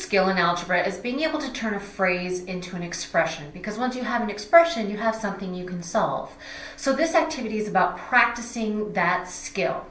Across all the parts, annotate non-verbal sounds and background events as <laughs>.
skill in algebra is being able to turn a phrase into an expression because once you have an expression, you have something you can solve. So this activity is about practicing that skill.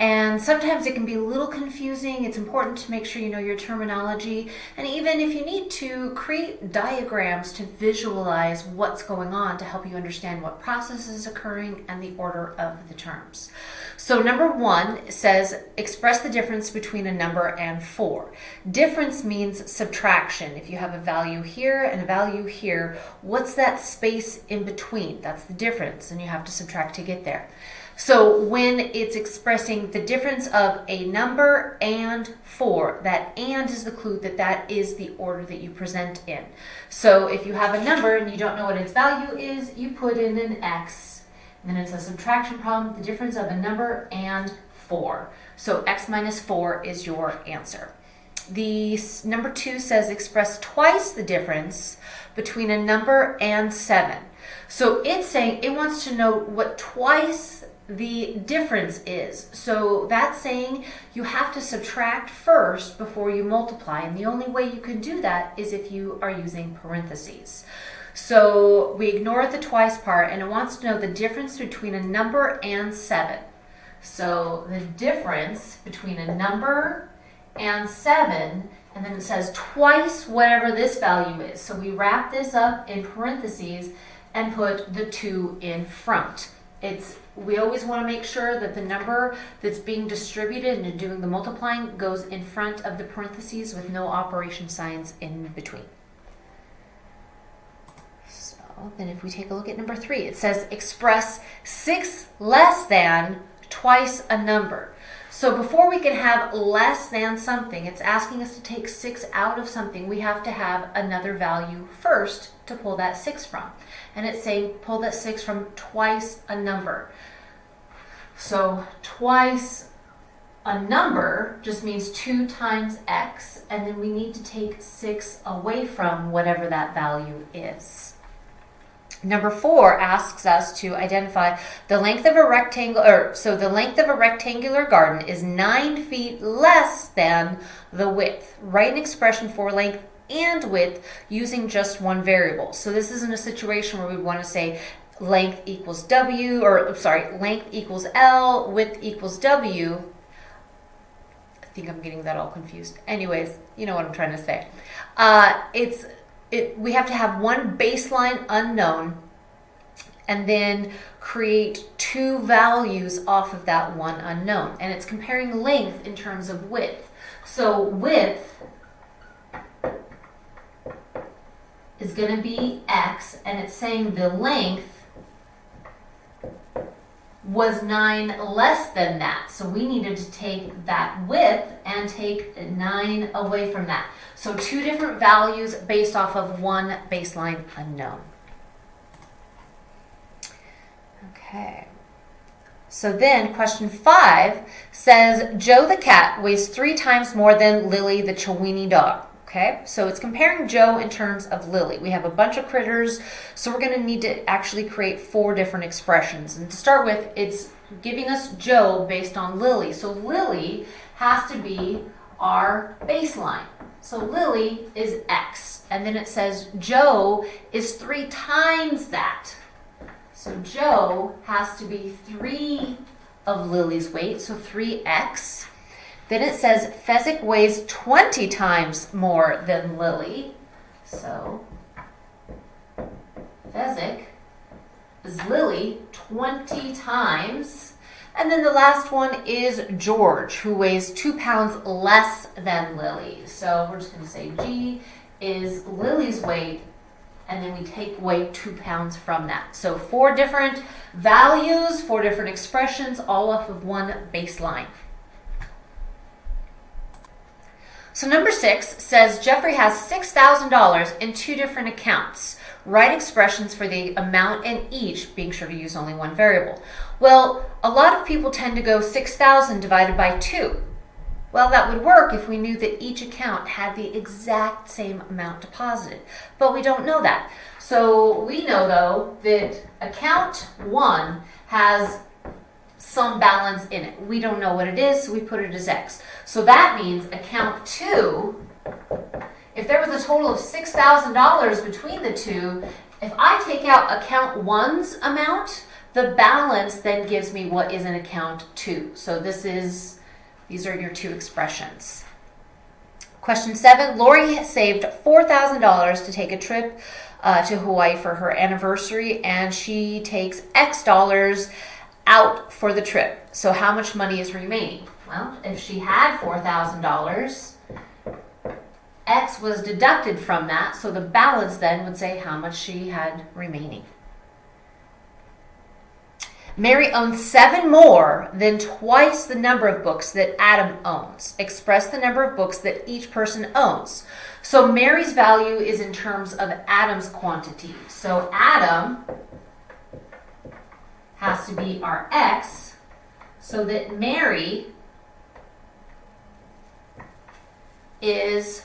And sometimes it can be a little confusing. It's important to make sure you know your terminology. And even if you need to create diagrams to visualize what's going on to help you understand what process is occurring and the order of the terms. So number one says express the difference between a number and four. Difference means subtraction. If you have a value here and a value here, what's that space in between? That's the difference and you have to subtract to get there. So when it's expressing the difference of a number and four, that and is the clue that that is the order that you present in. So if you have a number and you don't know what its value is, you put in an x. And then it's a subtraction problem, the difference of a number and four. So x minus four is your answer. The number two says express twice the difference between a number and seven. So it's saying it wants to know what twice the difference is. So that's saying you have to subtract first before you multiply. And the only way you can do that is if you are using parentheses. So we ignore the twice part and it wants to know the difference between a number and 7. So the difference between a number and 7 and then it says twice whatever this value is. So we wrap this up in parentheses and put the 2 in front. It's we always want to make sure that the number that's being distributed and doing the multiplying goes in front of the parentheses with no operation signs in between. So then if we take a look at number three, it says express six less than twice a number. So before we can have less than something, it's asking us to take 6 out of something. We have to have another value first to pull that 6 from. And it's saying pull that 6 from twice a number. So twice a number just means 2 times x, and then we need to take 6 away from whatever that value is. Number four asks us to identify the length of a rectangle, or so the length of a rectangular garden is nine feet less than the width. Write an expression for length and width using just one variable. So this isn't a situation where we want to say length equals W, or sorry, length equals L, width equals W. I think I'm getting that all confused. Anyways, you know what I'm trying to say. Uh, it's it, we have to have one baseline unknown and then create two values off of that one unknown. And it's comparing length in terms of width. So width is going to be x, and it's saying the length was 9 less than that. So we needed to take that width and take 9 away from that. So two different values based off of one baseline unknown. Okay. So then question five says, Joe the cat weighs three times more than Lily the Chiweenie dog. Okay, so it's comparing Joe in terms of Lily. We have a bunch of critters, so we're going to need to actually create four different expressions. And to start with, it's giving us Joe based on Lily. So Lily has to be our baseline. So Lily is X. And then it says Joe is three times that. So Joe has to be three of Lily's weight, so 3x. Then it says Fezzik weighs 20 times more than Lily. So Fezzik is Lily 20 times. And then the last one is George, who weighs two pounds less than Lily. So we're just going to say G is Lily's weight, and then we take away two pounds from that. So four different values, four different expressions, all off of one baseline. So number six says Jeffrey has $6,000 in two different accounts. Write expressions for the amount in each, being sure to use only one variable. Well, a lot of people tend to go 6,000 divided by 2. Well, that would work if we knew that each account had the exact same amount deposited, but we don't know that. So we know, though, that account 1 has some balance in it. We don't know what it is, so we put it as X. So that means account 2 if there was a total of $6,000 between the two, if I take out account one's amount, the balance then gives me what is in account two. So this is, these are your two expressions. Question seven, Lori saved $4,000 to take a trip uh, to Hawaii for her anniversary and she takes X dollars out for the trip. So how much money is remaining? Well, if she had $4,000, X was deducted from that, so the balance then would say how much she had remaining. Mary owns seven more than twice the number of books that Adam owns. Express the number of books that each person owns. So Mary's value is in terms of Adam's quantity. So Adam has to be our X so that Mary is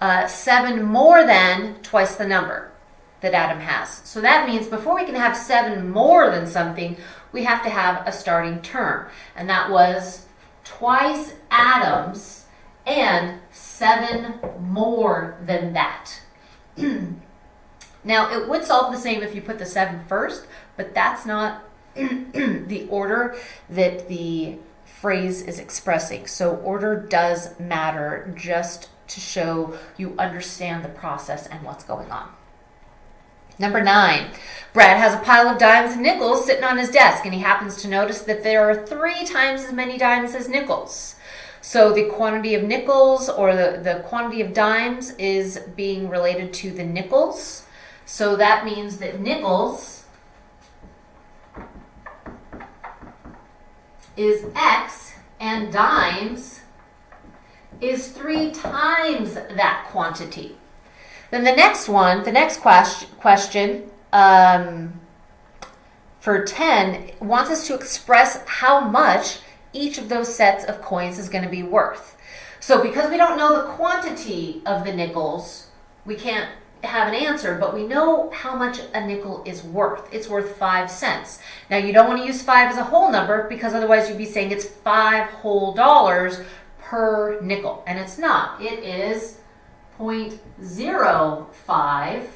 uh, seven more than twice the number that Adam has. So that means before we can have seven more than something, we have to have a starting term. And that was twice Adam's and seven more than that. <clears throat> now, it would solve the same if you put the seven first, but that's not <clears throat> the order that the phrase is expressing. So order does matter just to show you understand the process and what's going on. Number nine, Brad has a pile of dimes and nickels sitting on his desk, and he happens to notice that there are three times as many dimes as nickels. So the quantity of nickels or the, the quantity of dimes is being related to the nickels. So that means that nickels is X and dimes is three times that quantity. Then the next one, the next question, question um, for 10 wants us to express how much each of those sets of coins is going to be worth. So because we don't know the quantity of the nickels, we can't have an answer, but we know how much a nickel is worth. It's worth five cents. Now you don't want to use five as a whole number because otherwise you'd be saying it's five whole dollars per nickel, and it's not. It is 0.05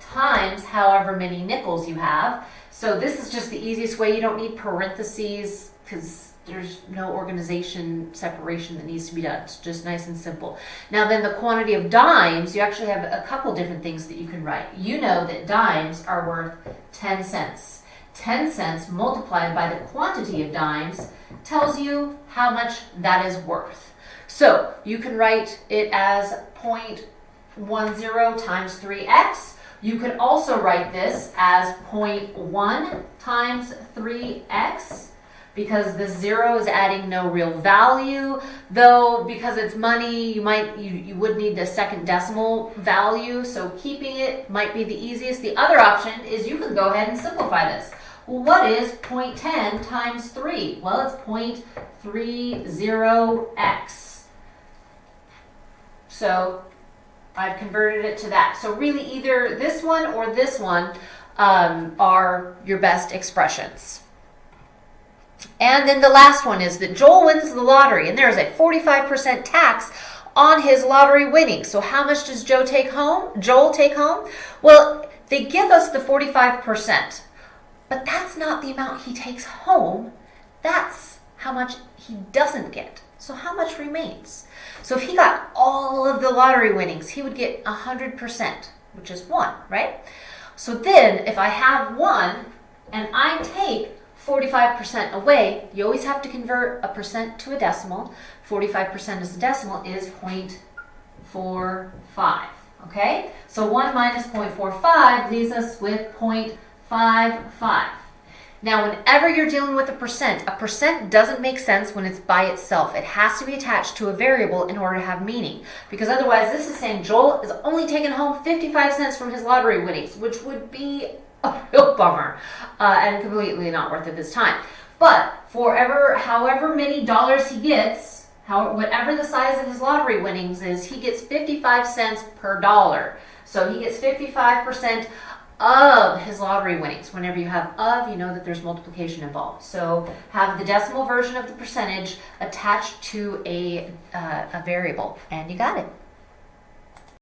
times however many nickels you have. So this is just the easiest way. You don't need parentheses because there's no organization separation that needs to be done. It's just nice and simple. Now then the quantity of dimes, you actually have a couple different things that you can write. You know that dimes are worth 10 cents. 10 cents multiplied by the quantity of dimes tells you how much that is worth. So you can write it as 0.10 times 3x. You could also write this as 0.1 times 3x because the zero is adding no real value though because it's money you might you, you would need the second decimal value so keeping it might be the easiest the other option is you can go ahead and simplify this well, what is 0.10 times 3? Well, it's 0.30x. So I've converted it to that. So really either this one or this one um, are your best expressions. And then the last one is that Joel wins the lottery and there's a 45% tax on his lottery winnings. So how much does Joe take home? Joel take home? Well, they give us the 45%. But that's not the amount he takes home. That's how much he doesn't get. So how much remains? So if he got all of the lottery winnings, he would get 100%, which is 1, right? So then if I have 1 and I take 45% away, you always have to convert a percent to a decimal. 45% as a decimal is 0.45, okay? So 1 minus 0.45 leaves us with 0.45 five, five. Now, whenever you're dealing with a percent, a percent doesn't make sense when it's by itself. It has to be attached to a variable in order to have meaning. Because otherwise, this is saying Joel is only taking home 55 cents from his lottery winnings, which would be a <laughs> real bummer uh, and completely not worth of his time. But for ever, however many dollars he gets, how, whatever the size of his lottery winnings is, he gets 55 cents per dollar. So he gets 55% of his lottery winnings. Whenever you have of, you know that there's multiplication involved. So have the decimal version of the percentage attached to a, uh, a variable, and you got it.